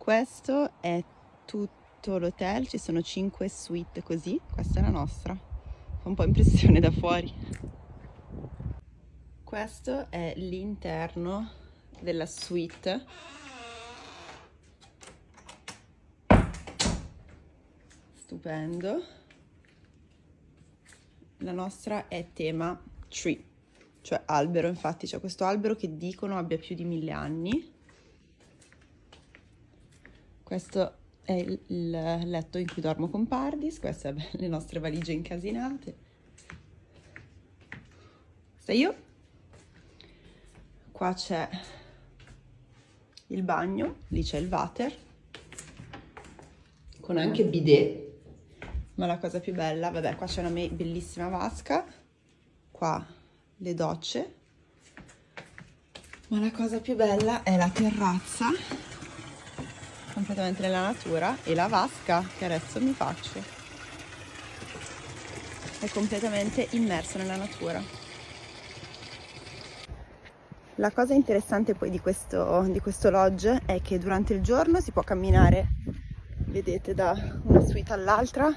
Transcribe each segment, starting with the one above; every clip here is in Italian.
Questo è tutto l'hotel, ci sono 5 suite così, questa è la nostra. Fa un po' impressione da fuori. Questo è l'interno della suite. Stupendo. La nostra è tema tree, cioè albero, infatti c'è questo albero che dicono abbia più di mille anni questo è il, letto in cui dormo con Pardis, queste sono le nostre valigie incasinate. Questa io. Qua c'è il bagno, lì c'è il water, con anche bidet. Ma la cosa più bella, vabbè, qua c'è una bellissima vasca, qua le docce, ma la cosa più bella è la terrazza completamente nella natura e la vasca che adesso mi faccio è completamente immerso nella natura. La cosa interessante poi di questo, di questo lodge è che durante il giorno si può camminare, vedete, da una suite all'altra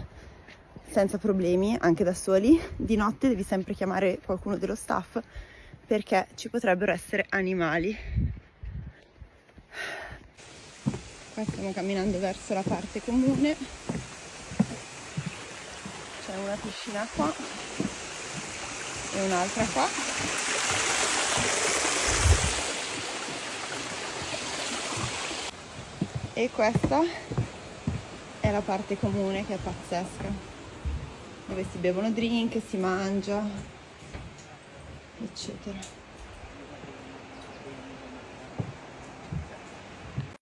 senza problemi, anche da soli. Di notte devi sempre chiamare qualcuno dello staff perché ci potrebbero essere animali qua stiamo camminando verso la parte comune. C'è una piscina qua e un'altra qua. E questa è la parte comune che è pazzesca dove si bevono drink, si mangia eccetera